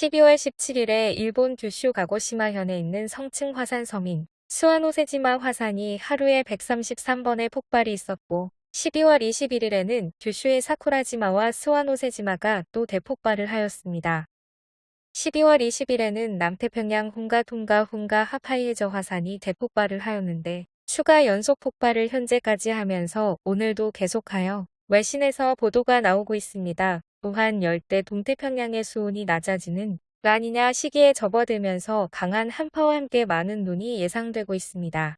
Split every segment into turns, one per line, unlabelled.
12월 17일에 일본 규슈 가고시마현에 있는 성층 화산 섬인 수와노세지마 화산이 하루에 133번의 폭발이 있었고 12월 21일에는 규슈의 사쿠라지마와 스와노세지마가 또 대폭발을 하였습니다. 12월 20일에는 남태평양 훈가 통가 훈가 하파이에저 화산이 대폭발을 하였는데 추가 연속 폭발을 현재까지 하면서 오늘도 계속하여 외신에서 보도가 나오고 있습니다. 또한 열대 동태평양의 수온이 낮아지는 라니냐 시기에 접어들면서 강한 한파와 함께 많은 눈이 예상되고 있습니다.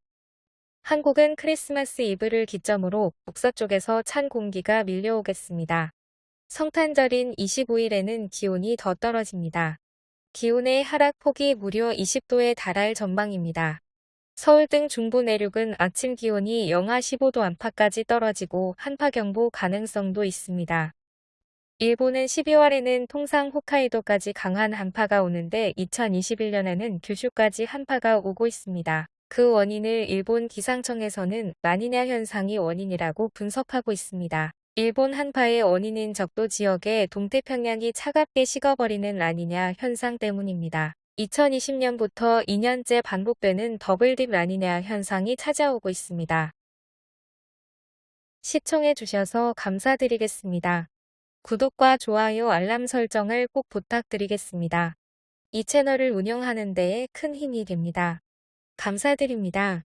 한국은 크리스마스 이브를 기점으로 북서쪽에서 찬 공기가 밀려오겠습니다. 성탄절인 25일에는 기온이 더 떨어집니다. 기온의 하락폭이 무려 20도에 달할 전망입니다. 서울 등 중부 내륙은 아침 기온이 영하 15도 안팎까지 떨어지고 한파경보 가능성도 있습니다. 일본은 12월에는 통상 홋카이도까지 강한 한파가 오는데 2021년에는 규슈까지 한파가 오고 있습니다. 그 원인을 일본 기상청에서는 라니냐 현상이 원인이라고 분석하고 있습니다. 일본 한파의 원인인 적도 지역에 동태평양이 차갑게 식어버리는 라니냐 현상 때문입니다. 2020년부터 2년째 반복되는 더블딥 라니냐 현상이 찾아오고 있습니다. 시청해 주셔서 감사드리겠습니다. 구독과 좋아요 알람 설정을 꼭 부탁드리겠습니다. 이 채널을 운영하는 데에 큰 힘이 됩니다. 감사드립니다.